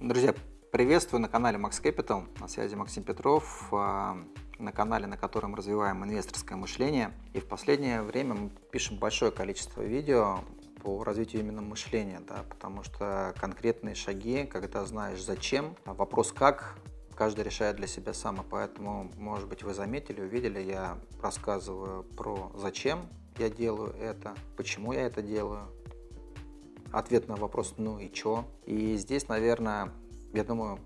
Друзья, приветствую на канале Max Capital. На связи Максим Петров, а, на канале, на котором развиваем инвесторское мышление. И в последнее время мы пишем большое количество видео по развитию именно мышления, да, потому что конкретные шаги, когда знаешь зачем, а вопрос как, каждый решает для себя сам, и поэтому, может быть, вы заметили, увидели, я рассказываю про зачем я делаю это, почему я это делаю, ответ на вопрос «ну и чё?». И здесь, наверное, я думаю,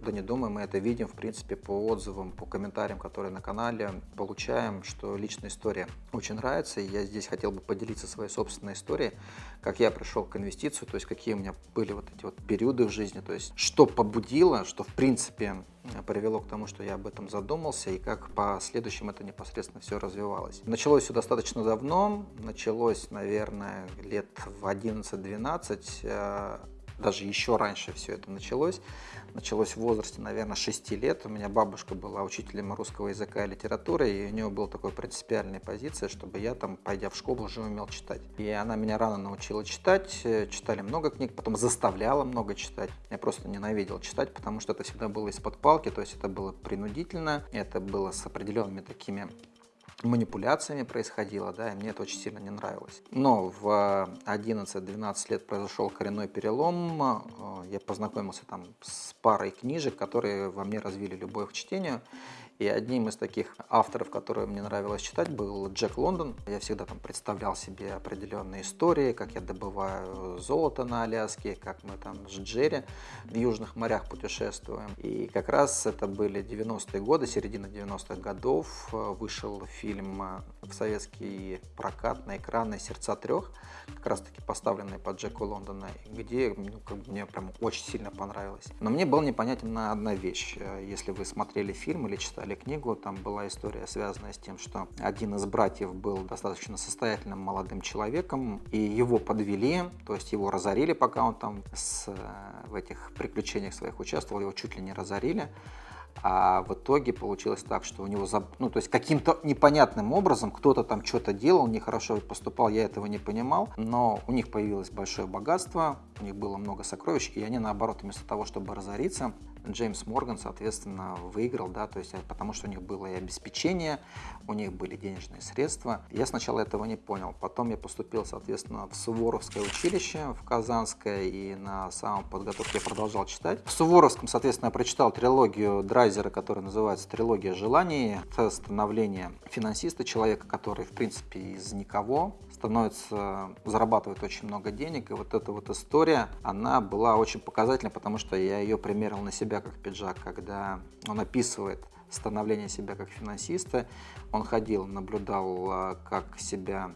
да не думаю, мы это видим, в принципе, по отзывам, по комментариям, которые на канале получаем, что личная история очень нравится, и я здесь хотел бы поделиться своей собственной историей, как я пришел к инвестицию, то есть какие у меня были вот эти вот периоды в жизни, то есть что побудило, что, в принципе, привело к тому, что я об этом задумался, и как по следующим это непосредственно все развивалось. Началось все достаточно давно, началось, наверное, лет в 11-12, даже еще раньше все это началось. Началось в возрасте, наверное, 6 лет. У меня бабушка была учителем русского языка и литературы, и у нее была такая принципиальная позиция, чтобы я там, пойдя в школу, уже умел читать. И она меня рано научила читать, читали много книг, потом заставляла много читать. Я просто ненавидел читать, потому что это всегда было из-под палки, то есть это было принудительно, это было с определенными такими манипуляциями происходило, да, и мне это очень сильно не нравилось. Но в 11-12 лет произошел коренной перелом, э, я познакомился там с парой книжек, которые во мне развили любовь к чтению, и одним из таких авторов, которые мне нравилось читать, был Джек Лондон. Я всегда там представлял себе определенные истории, как я добываю золото на Аляске, как мы там с Джерри в южных морях путешествуем. И как раз это были 90-е годы, середина 90-х годов. Вышел фильм в советский прокат на экраны «Сердца трех», как раз таки поставленный по Джеку Лондона, где ну, как бы мне прям очень сильно понравилось. Но мне была непонятна одна вещь. Если вы смотрели фильм или читали читали книгу, там была история, связанная с тем, что один из братьев был достаточно состоятельным молодым человеком, и его подвели, то есть его разорили, пока он там с, в этих приключениях своих участвовал, его чуть ли не разорили. А в итоге получилось так, что у него, ну, то есть каким-то непонятным образом кто-то там что-то делал, нехорошо поступал, я этого не понимал, но у них появилось большое богатство, у них было много сокровищ, и они наоборот, вместо того, чтобы разориться, Джеймс Морган, соответственно, выиграл, да, то есть потому что у них было и обеспечение, у них были денежные средства. Я сначала этого не понял, потом я поступил, соответственно, в Суворовское училище, в Казанское, и на самом подготовке я продолжал читать. В Суворовском, соответственно, я прочитал трилогию Драйзера, которая называется «Трилогия желаний». Это становление финансиста, человека, который, в принципе, из никого становится, зарабатывает очень много денег, и вот эта вот история, она была очень показательна, потому что я ее примерил на себя как пиджак, когда он описывает становление себя как финансиста, он ходил, наблюдал, а, как себя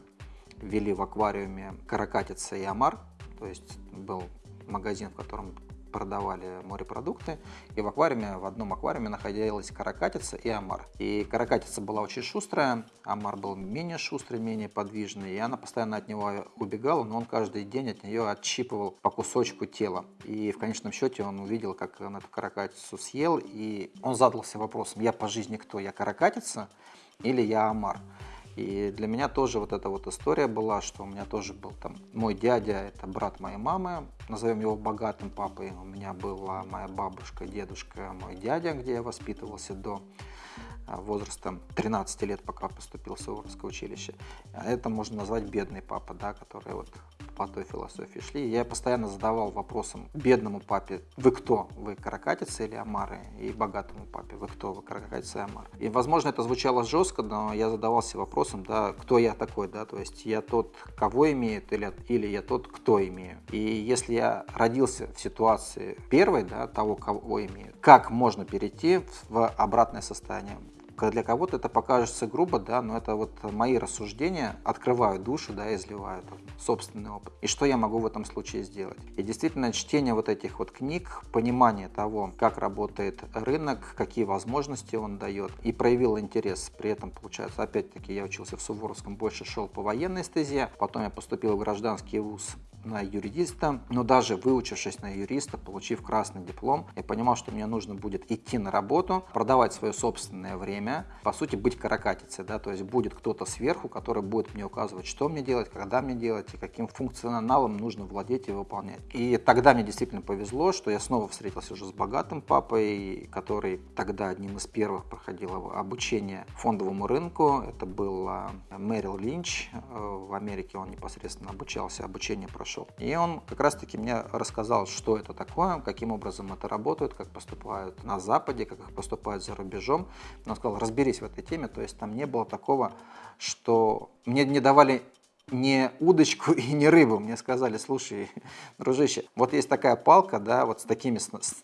вели в аквариуме каракатица и омар, то есть был магазин, в котором продавали морепродукты, и в аквариуме, в одном аквариуме находилась каракатица и омар. И каракатица была очень шустрая, омар был менее шустрый, менее подвижный, и она постоянно от него убегала, но он каждый день от нее отщипывал по кусочку тела. И в конечном счете он увидел, как он эту каракатицу съел, и он задался вопросом, я по жизни кто, я каракатица или я омар? И для меня тоже вот эта вот история была, что у меня тоже был там мой дядя, это брат моей мамы, назовем его богатым папой. У меня была моя бабушка, дедушка, мой дядя, где я воспитывался до а, возраста 13 лет, пока поступил в Суворовское училище. Это можно назвать бедный папа, да, который вот по той философии шли. Я постоянно задавал вопросом бедному папе, вы кто? Вы каракатицы или омары? И богатому папе, вы кто? Вы каракатицы и омары? И, возможно, это звучало жестко, но я задавался вопросом, да, кто я такой, да, то есть я тот, кого имеет, или, или я тот, кто имею. И если я родился в ситуации первой, да, того, кого имею, как можно перейти в обратное состояние? Для кого-то это покажется грубо, да, но это вот мои рассуждения открывают душу, да, и изливают собственный опыт. И что я могу в этом случае сделать? И действительно, чтение вот этих вот книг, понимание того, как работает рынок, какие возможности он дает, и проявил интерес. При этом, получается, опять-таки, я учился в Суворовском, больше шел по военной стезе, потом я поступил в гражданский вуз на юриста, но даже выучившись на юриста, получив красный диплом, я понимал, что мне нужно будет идти на работу, продавать свое собственное время, по сути, быть каракатицей, да, то есть будет кто-то сверху, который будет мне указывать, что мне делать, когда мне делать и каким функционалом нужно владеть и выполнять. И тогда мне действительно повезло, что я снова встретился уже с богатым папой, который тогда одним из первых проходил обучение фондовому рынку. Это был Мэрил Линч. Э, в Америке он непосредственно обучался, обучение прошел. И он как раз-таки мне рассказал, что это такое, каким образом это работает, как поступают на Западе, как их поступают за рубежом. Он сказал, разберись в этой теме. То есть там не было такого, что мне не давали не удочку и не рыбу. Мне сказали, слушай, дружище, вот есть такая палка, да, вот с такими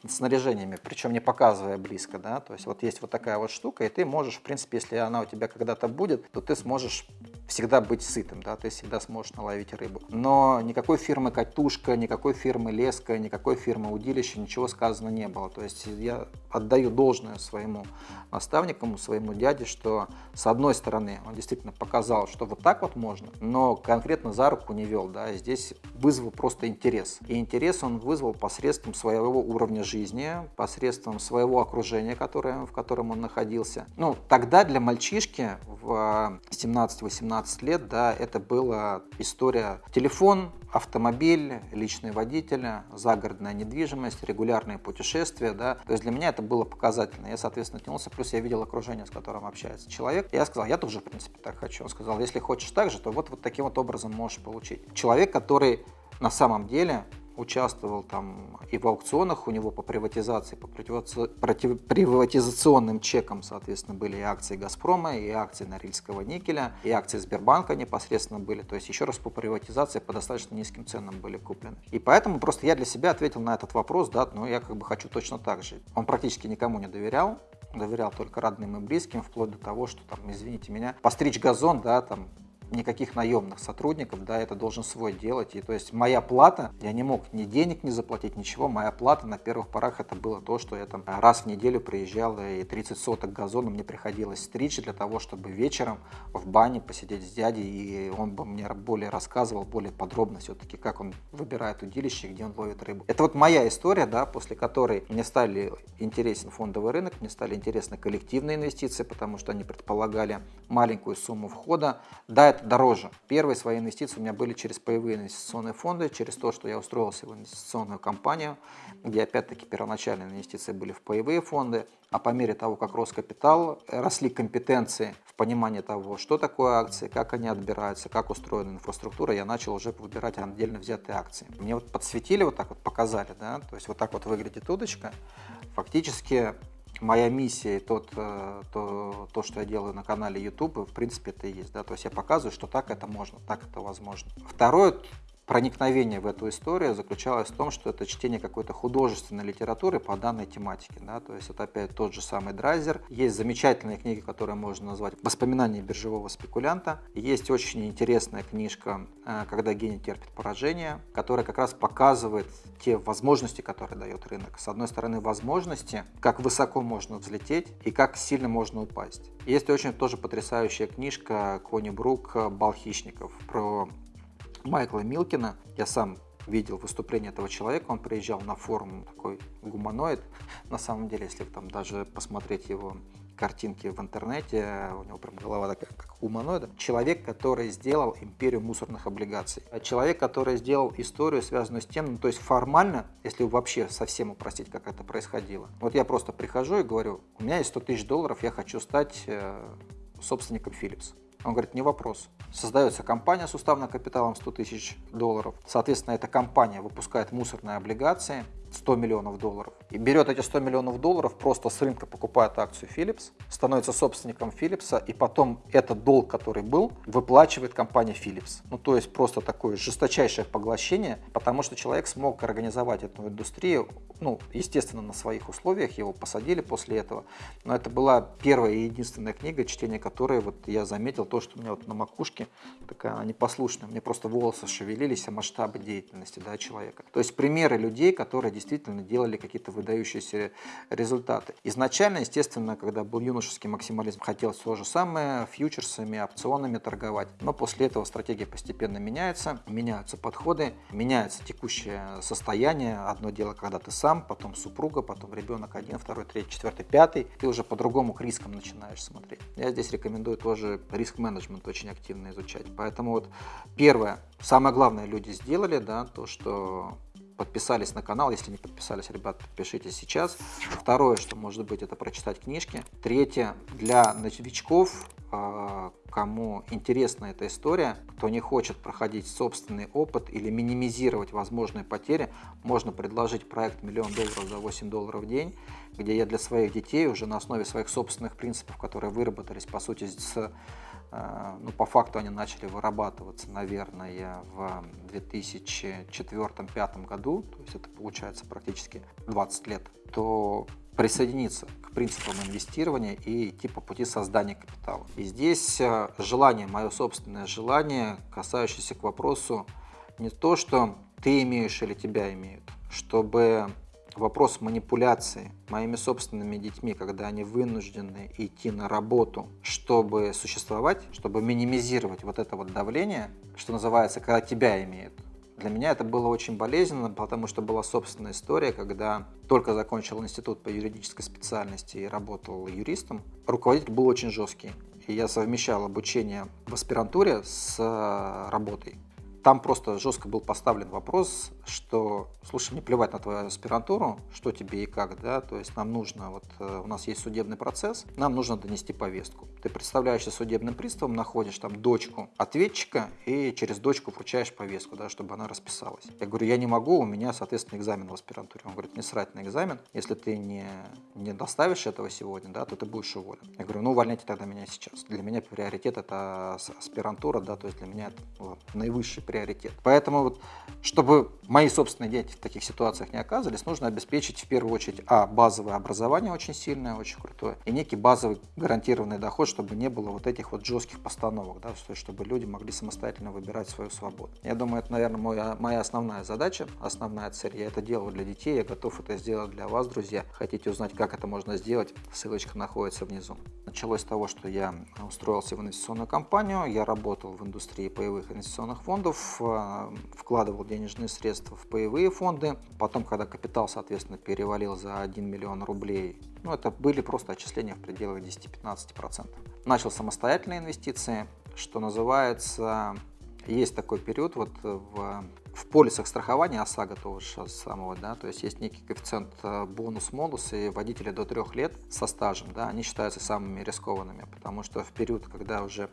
снаряжениями, причем не показывая близко, да, то есть вот есть вот такая вот штука, и ты можешь, в принципе, если она у тебя когда-то будет, то ты сможешь всегда быть сытым, да, ты всегда сможешь наловить рыбу. Но никакой фирмы «Катушка», никакой фирмы «Леска», никакой фирмы «Удилище» ничего сказано не было. То есть я отдаю должное своему наставнику, своему дяде, что с одной стороны он действительно показал, что вот так вот можно, но конкретно за руку не вел, да, здесь вызвал просто интерес. И интерес он вызвал посредством своего уровня жизни, посредством своего окружения, которое, в котором он находился. Ну, тогда для мальчишки в 17-18 15 лет, да, это была история телефон, автомобиль, личный водитель, загородная недвижимость, регулярные путешествия, да, то есть для меня это было показательно. Я, соответственно, тянулся, плюс я видел окружение, с которым общается человек. Я сказал, я тоже, в принципе, так хочу. Он сказал, если хочешь так же, то вот, вот таким вот образом можешь получить. Человек, который на самом деле участвовал там и в аукционах у него по приватизации, по приватизационным чекам, соответственно, были и акции «Газпрома», и акции Норильского никеля, и акции Сбербанка непосредственно были. То есть, еще раз, по приватизации по достаточно низким ценам были куплены. И поэтому просто я для себя ответил на этот вопрос, да, но я как бы хочу точно так же. Он практически никому не доверял, доверял только родным и близким, вплоть до того, что там, извините меня, постричь газон, да, там никаких наемных сотрудников, да, это должен свой делать. И то есть моя плата, я не мог ни денег не заплатить, ничего, моя плата на первых порах это было то, что я там раз в неделю приезжал и 30 соток газона мне приходилось стричь для того, чтобы вечером в бане посидеть с дядей, и он бы мне более рассказывал, более подробно все-таки, как он выбирает удилище, где он ловит рыбу. Это вот моя история, да, после которой мне стали интересен фондовый рынок, мне стали интересны коллективные инвестиции, потому что они предполагали маленькую сумму входа. Да, это дороже. Первые свои инвестиции у меня были через паевые инвестиционные фонды, через то, что я устроился в инвестиционную компанию, где опять-таки первоначальные инвестиции были в паевые фонды, а по мере того, как рос капитал, росли компетенции в понимании того, что такое акции, как они отбираются, как устроена инфраструктура, я начал уже выбирать отдельно взятые акции. Мне вот подсветили, вот так вот показали, да, то есть вот так вот выглядит удочка. Фактически моя миссия и тот, э, то, то, что я делаю на канале YouTube, в принципе, это и есть. Да? То есть я показываю, что так это можно, так это возможно. Второе, проникновение в эту историю заключалось в том, что это чтение какой-то художественной литературы по данной тематике. Да? То есть это опять тот же самый Драйзер. Есть замечательные книги, которые можно назвать «Воспоминания биржевого спекулянта». Есть очень интересная книжка э, «Когда гений терпит поражение», которая как раз показывает те возможности, которые дает рынок. С одной стороны, возможности, как высоко можно взлететь и как сильно можно упасть. Есть очень тоже потрясающая книжка Кони Брук «Бал хищников» про Майкла Милкина. Я сам видел выступление этого человека, он приезжал на форум такой гуманоид. На самом деле, если там даже посмотреть его картинки в интернете, у него прям голова такая, как гуманоида. Человек, который сделал империю мусорных облигаций. Человек, который сделал историю, связанную с тем, ну, то есть формально, если вообще совсем упростить, как это происходило. Вот я просто прихожу и говорю, у меня есть 100 тысяч долларов, я хочу стать э, собственником Philips. Он говорит, не вопрос. Создается компания с уставным капиталом 100 тысяч долларов. Соответственно, эта компания выпускает мусорные облигации 100 миллионов долларов. И берет эти 100 миллионов долларов, просто с рынка покупает акцию Philips, становится собственником Philips, и потом этот долг, который был, выплачивает компания Philips. Ну, то есть просто такое жесточайшее поглощение, потому что человек смог организовать эту индустрию ну, естественно, на своих условиях, его посадили после этого. Но это была первая и единственная книга, чтение которой вот я заметил то, что у меня вот на макушке такая непослушная, мне просто волосы шевелились о масштабы деятельности да, человека. То есть примеры людей, которые действительно делали какие-то выдающиеся результаты. Изначально, естественно, когда был юношеский максимализм, хотелось то же самое, фьючерсами, опционами торговать. Но после этого стратегия постепенно меняется, меняются подходы, меняется текущее состояние. Одно дело, когда ты сам сам, потом супруга, потом ребенок один, второй, третий, четвертый, пятый. Ты уже по-другому к рискам начинаешь смотреть. Я здесь рекомендую тоже риск-менеджмент очень активно изучать. Поэтому вот первое, самое главное люди сделали, да, то, что подписались на канал. Если не подписались, ребят, подпишитесь сейчас. Второе, что может быть, это прочитать книжки. Третье, для новичков а, кому интересна эта история, кто не хочет проходить собственный опыт или минимизировать возможные потери, можно предложить проект «Миллион долларов за 8 долларов в день», где я для своих детей уже на основе своих собственных принципов, которые выработались, по сути, с, ну, по факту они начали вырабатываться, наверное, в 2004-2005 году, то есть это получается практически 20 лет, то присоединиться к принципам инвестирования и идти по пути создания капитала. И здесь э, желание, мое собственное желание, касающееся к вопросу не то, что ты имеешь или тебя имеют, чтобы вопрос манипуляции моими собственными детьми, когда они вынуждены идти на работу, чтобы существовать, чтобы минимизировать вот это вот давление, что называется, когда тебя имеют, для меня это было очень болезненно, потому что была собственная история, когда только закончил институт по юридической специальности и работал юристом. Руководитель был очень жесткий. И я совмещал обучение в аспирантуре с э, работой. Там просто жестко был поставлен вопрос, что, слушай, мне плевать на твою аспирантуру, что тебе и как, да, то есть нам нужно, вот э, у нас есть судебный процесс, нам нужно донести повестку. Ты представляешься судебным приставом, находишь там дочку ответчика и через дочку вручаешь повестку, да, чтобы она расписалась. Я говорю, я не могу, у меня, соответственно, экзамен в аспирантуре. Он говорит, не срать на экзамен, если ты не, не доставишь этого сегодня, да, то ты будешь уволен. Я говорю, ну увольняйте тогда меня сейчас. Для меня приоритет это аспирантура, да, то есть для меня это наивысший приоритет. Поэтому вот, чтобы мои собственные дети в таких ситуациях не оказывались, нужно обеспечить в первую очередь, а, базовое образование очень сильное, очень крутое, и некий базовый гарантированный доход, чтобы не было вот этих вот жестких постановок, да, чтобы люди могли самостоятельно выбирать свою свободу. Я думаю, это, наверное, моя, моя основная задача, основная цель. Я это делаю для детей, я готов это сделать для вас, друзья. Хотите узнать, как это можно сделать, ссылочка находится внизу. Началось с того, что я устроился в инвестиционную компанию, я работал в индустрии паевых инвестиционных фондов, э, вкладывал денежные средства в паевые фонды. Потом, когда капитал, соответственно, перевалил за 1 миллион рублей, ну, это были просто отчисления в пределах 10-15%. Начал самостоятельные инвестиции, что называется, есть такой период вот в, в полисах страхования ОСАГО того же самого, да, то есть есть некий коэффициент э, бонус-молус, и водители до трех лет со стажем, да, они считаются самыми рискованными, потому что в период, когда уже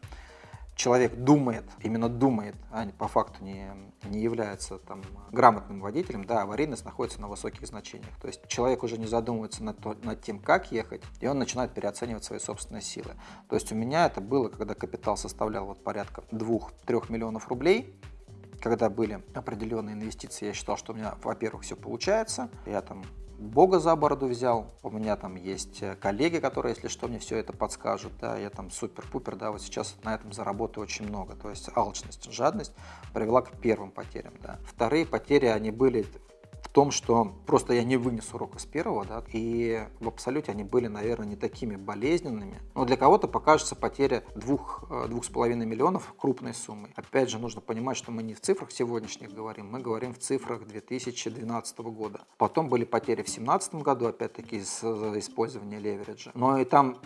человек думает, именно думает, а по факту не, не является там, грамотным водителем, да, аварийность находится на высоких значениях. То есть человек уже не задумывается над, то, над тем, как ехать, и он начинает переоценивать свои собственные силы. То есть у меня это было, когда капитал составлял вот порядка 2-3 миллионов рублей, когда были определенные инвестиции, я считал, что у меня, во-первых, все получается, я там Бога за бороду взял. У меня там есть э, коллеги, которые, если что, мне все это подскажут. Да, я там супер-пупер, да, вот сейчас на этом заработаю очень много. То есть алчность, жадность привела к первым потерям. Да. Вторые потери, они были том, что просто я не вынес урока с первого, да, и в абсолюте они были, наверное, не такими болезненными. Но для кого-то покажется потеря двух, э, двух с половиной миллионов крупной суммой. Опять же, нужно понимать, что мы не в цифрах сегодняшних говорим, мы говорим в цифрах 2012 года. Потом были потери в 2017 году, опять-таки, из использования левериджа. Но и там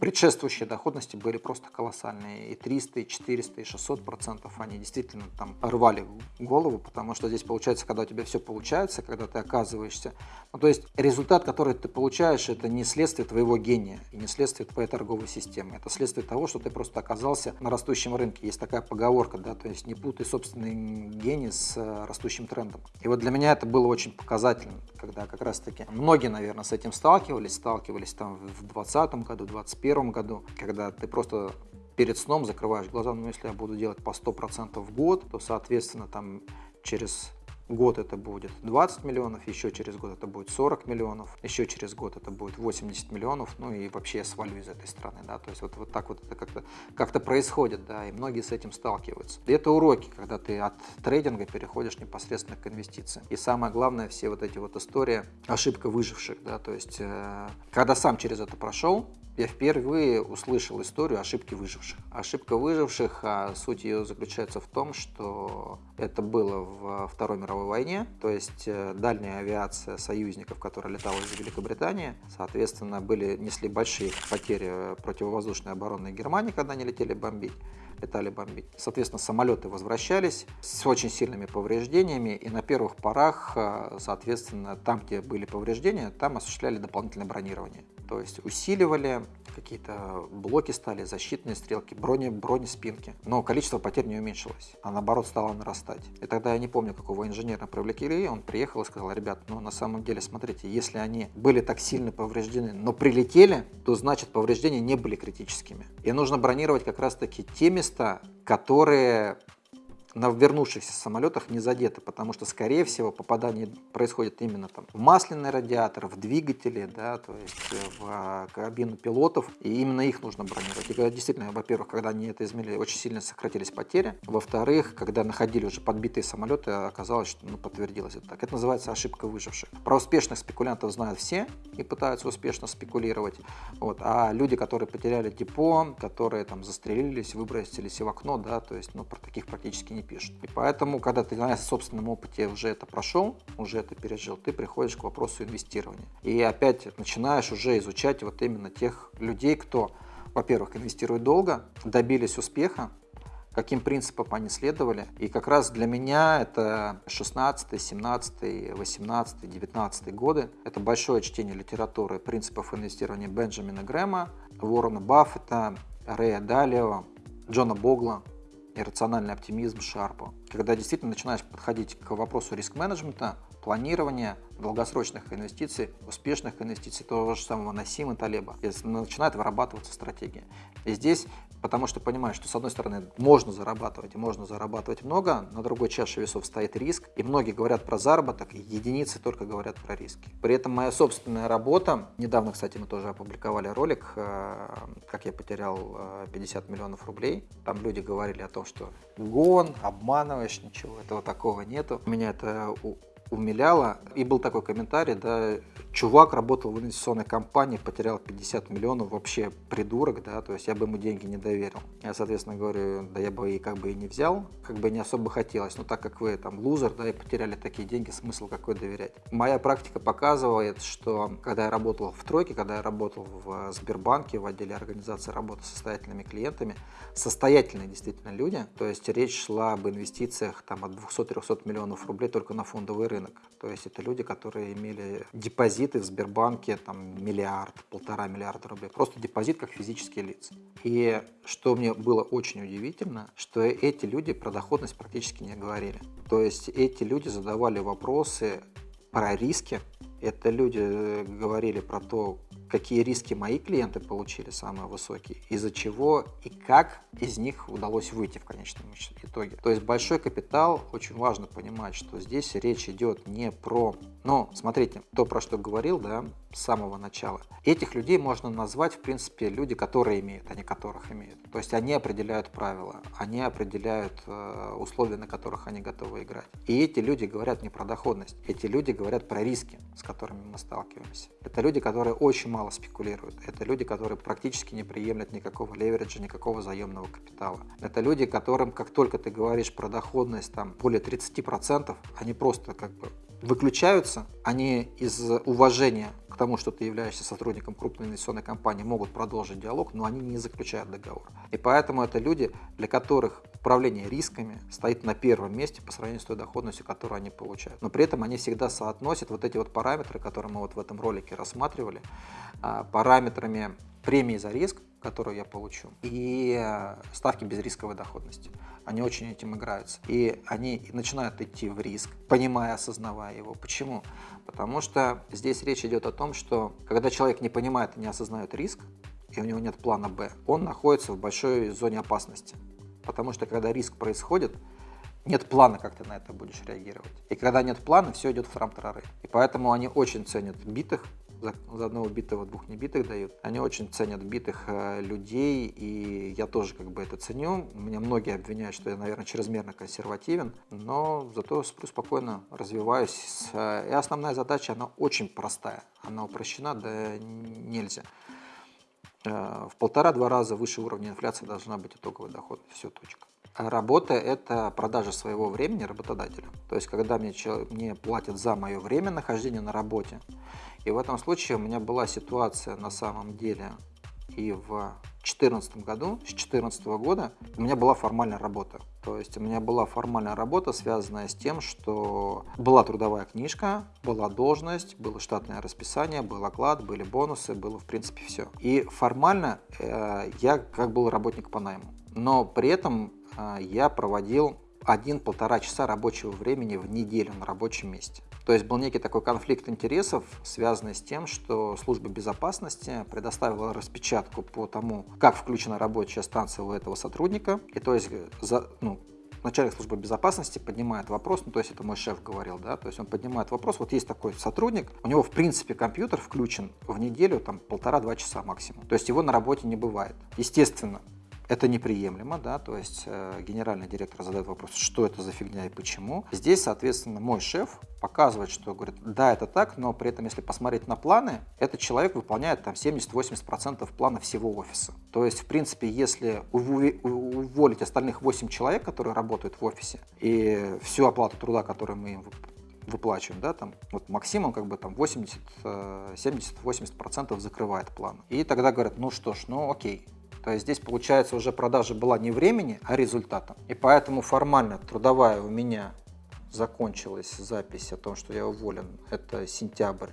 предшествующие доходности были просто колоссальные. И 300, и 400, и 600 процентов они действительно там рвали голову, потому что здесь получается, когда у тебя все получается, когда ты оказываешься... Ну, то есть результат, который ты получаешь, это не следствие твоего гения и не следствие твоей торговой системы. Это следствие того, что ты просто оказался на растущем рынке. Есть такая поговорка, да, то есть не путай собственный гений с э, растущим трендом. И вот для меня это было очень показательно, когда как раз-таки многие, наверное, с этим сталкивались, сталкивались там в 2020 году, 2021 2021 году, когда ты просто перед сном закрываешь глаза, ну если я буду делать по 100% в год, то соответственно там через год это будет 20 миллионов, еще через год это будет 40 миллионов, еще через год это будет 80 миллионов, ну и вообще я свалю из этой страны, да, то есть вот, вот так вот это как-то как, -то, происходит, да, и многие с этим сталкиваются. И это уроки, когда ты от трейдинга переходишь непосредственно к инвестициям. И самое главное, все вот эти вот истории, ошибка выживших, да, то есть э, когда сам через это прошел, я впервые услышал историю ошибки выживших. Ошибка выживших, а суть ее заключается в том, что это было в Второй мировой войне, то есть э, дальняя авиация союзников, которая летала из Великобритании, соответственно, были, несли большие потери противовоздушной обороны Германии, когда они летели бомбить летали бомбить. Соответственно, самолеты возвращались с очень сильными повреждениями, и на первых порах, э, соответственно, там, где были повреждения, там осуществляли дополнительное бронирование. То есть усиливали, какие-то блоки стали, защитные стрелки, брони, бронеспинки. Но количество потерь не уменьшилось, а наоборот стало нарастать. И тогда я не помню, какого инженера привлекли, он приехал и сказал, ребят, ну на самом деле, смотрите, если они были так сильно повреждены, но прилетели, то значит повреждения не были критическими. И нужно бронировать как раз таки те места, которые на вернувшихся самолетах не задеты, потому что, скорее всего, попадание происходит именно там в масляный радиатор, в двигатели, да, то есть э, в а, кабину пилотов, и именно их нужно бронировать. И действительно, во-первых, когда они это измерили, очень сильно сократились потери, во-вторых, когда находили уже подбитые самолеты, оказалось, что ну, подтвердилось это так. Это называется ошибка выживших. Про успешных спекулянтов знают все и пытаются успешно спекулировать, вот, а люди, которые потеряли депо, которые там застрелились, выбросились в окно, да, то есть, ну, про таких практически не пишут. И поэтому, когда ты на собственном опыте уже это прошел, уже это пережил, ты приходишь к вопросу инвестирования. И опять начинаешь уже изучать вот именно тех людей, кто, во-первых, инвестирует долго, добились успеха, каким принципам они следовали. И как раз для меня это 16, 17, 18, 19 годы. Это большое чтение литературы принципов инвестирования Бенджамина Грэма, Уоррена Баффета, Рэя Далио, Джона Богла иррациональный оптимизм Шарпа. Когда действительно начинаешь подходить к вопросу риск-менеджмента, планирования, долгосрочных инвестиций, успешных инвестиций, того же самого Насима Талеба, начинает вырабатываться стратегия. И здесь, потому что понимаешь, что с одной стороны можно зарабатывать можно зарабатывать много, на другой чаше весов стоит риск, и многие говорят про заработок, и единицы только говорят про риски. При этом моя собственная работа, недавно, кстати, мы тоже опубликовали ролик, э, как я потерял 50 э, миллионов рублей, там люди говорили о том, что гон, обманываешь, ничего этого такого нету. Меня это умиляло. И был такой комментарий, да, чувак работал в инвестиционной компании, потерял 50 миллионов, вообще придурок, да, то есть я бы ему деньги не доверил. Я, соответственно, говорю, да я бы и как бы и не взял, как бы не особо хотелось, но так как вы там лузер, да, и потеряли такие деньги, смысл какой доверять. Моя практика показывает, что когда я работал в тройке, когда я работал в Сбербанке, в отделе организации работы с состоятельными клиентами, состоятельные действительно люди, то есть речь шла об инвестициях там от 200-300 миллионов рублей только на фондовый рынок. То есть это люди, которые имели депозиты в Сбербанке там миллиард, полтора миллиарда рублей. Просто депозит как физические лица. И что мне было очень удивительно, что эти люди про доходность практически не говорили. То есть эти люди задавали вопросы про риски. Это люди э, говорили про то, какие риски мои клиенты получили самые высокие, из-за чего и как из них удалось выйти в конечном итоге. То есть большой капитал, очень важно понимать, что здесь речь идет не про... Ну, смотрите, то, про что говорил, да, с самого начала. Этих людей можно назвать, в принципе, люди, которые имеют, а не которых имеют. То есть они определяют правила, они определяют э, условия, на которых они готовы играть. И эти люди говорят не про доходность, эти люди говорят про риски, с которыми мы сталкиваемся. Это люди, которые очень мало спекулируют. Это люди, которые практически не приемлят никакого левериджа, никакого заемного капитала. Это люди, которым, как только ты говоришь про доходность там более 30%, они просто как бы выключаются, они из уважения к тому, что ты являешься сотрудником крупной инвестиционной компании, могут продолжить диалог, но они не заключают договор. И поэтому это люди, для которых управление рисками стоит на первом месте по сравнению с той доходностью, которую они получают. Но при этом они всегда соотносят вот эти вот параметры, которые мы вот в этом ролике рассматривали, а, параметрами премии за риск, которую я получу, и э, ставки безрисковой доходности. Они очень этим играются. И они начинают идти в риск, понимая, осознавая его. Почему? Потому что здесь речь идет о том, что когда человек не понимает и не осознает риск, и у него нет плана «Б», он находится в большой зоне опасности. Потому что когда риск происходит, нет плана, как ты на это будешь реагировать. И когда нет плана, все идет в трам-тарары. И поэтому они очень ценят битых, за, за одного битого двух небитых дают. Они очень ценят битых э, людей, и я тоже как бы это ценю. Меня многие обвиняют, что я, наверное, чрезмерно консервативен, но зато сплю спокойно, развиваюсь. Э, и основная задача, она очень простая. Она упрощена, да нельзя. Э, в полтора-два раза выше уровня инфляции должна быть итоговый доход. Все, точка. Работа – это продажа своего времени работодателю. То есть, когда мне, мне платят за мое время нахождения на работе. И в этом случае у меня была ситуация на самом деле и в 2014 году, с 2014 года у меня была формальная работа. То есть у меня была формальная работа, связанная с тем, что была трудовая книжка, была должность, было штатное расписание, был оклад, были бонусы, было в принципе все. И формально э, я как был работник по найму. Но при этом а, я проводил один-полтора часа рабочего времени в неделю на рабочем месте. То есть был некий такой конфликт интересов, связанный с тем, что служба безопасности предоставила распечатку по тому, как включена рабочая станция у этого сотрудника. И то есть за, ну, начальник службы безопасности поднимает вопрос, ну то есть это мой шеф говорил, да, то есть он поднимает вопрос, вот есть такой сотрудник, у него в принципе компьютер включен в неделю там полтора-два часа максимум, то есть его на работе не бывает. Естественно, это неприемлемо, да, то есть э, генеральный директор задает вопрос, что это за фигня и почему. Здесь, соответственно, мой шеф показывает, что говорит, да, это так, но при этом, если посмотреть на планы, этот человек выполняет там 70-80% плана всего офиса. То есть, в принципе, если уволить остальных 8 человек, которые работают в офисе, и всю оплату труда, которую мы им выплачиваем, да, там, вот Максим, он как бы там 80, 70-80% э, закрывает план. И тогда говорят, ну что ж, ну окей, то есть здесь, получается, уже продажа была не времени, а результатом. И поэтому формально трудовая у меня закончилась запись о том, что я уволен. Это сентябрь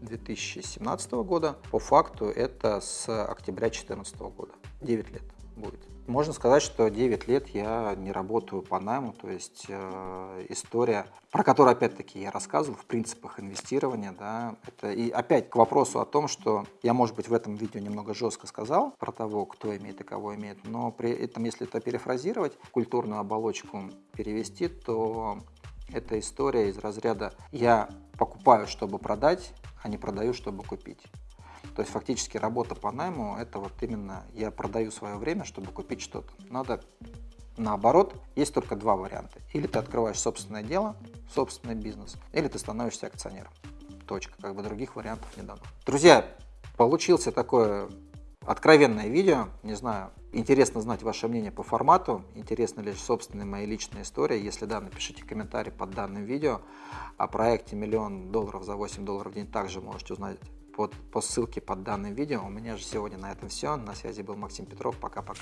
2017 года. По факту это с октября 2014 года. 9 лет будет. Можно сказать, что 9 лет я не работаю по найму, то есть э, история, про которую опять-таки я рассказывал в принципах инвестирования, да, это и опять к вопросу о том, что я, может быть, в этом видео немного жестко сказал про того, кто имеет и кого имеет, но при этом, если это перефразировать, культурную оболочку перевести, то это история из разряда «я покупаю, чтобы продать, а не продаю, чтобы купить». То есть фактически работа по найму – это вот именно я продаю свое время, чтобы купить что-то. Надо наоборот, есть только два варианта. Или ты открываешь собственное дело, собственный бизнес, или ты становишься акционером. Точка. Как бы других вариантов не дано. Друзья, получился такое откровенное видео. Не знаю, интересно знать ваше мнение по формату, интересно ли собственная моя личная история. Если да, напишите комментарий под данным видео. О проекте «Миллион долларов за 8 долларов в день» также можете узнать под, по ссылке под данным видео. У меня же сегодня на этом все. На связи был Максим Петров. Пока-пока.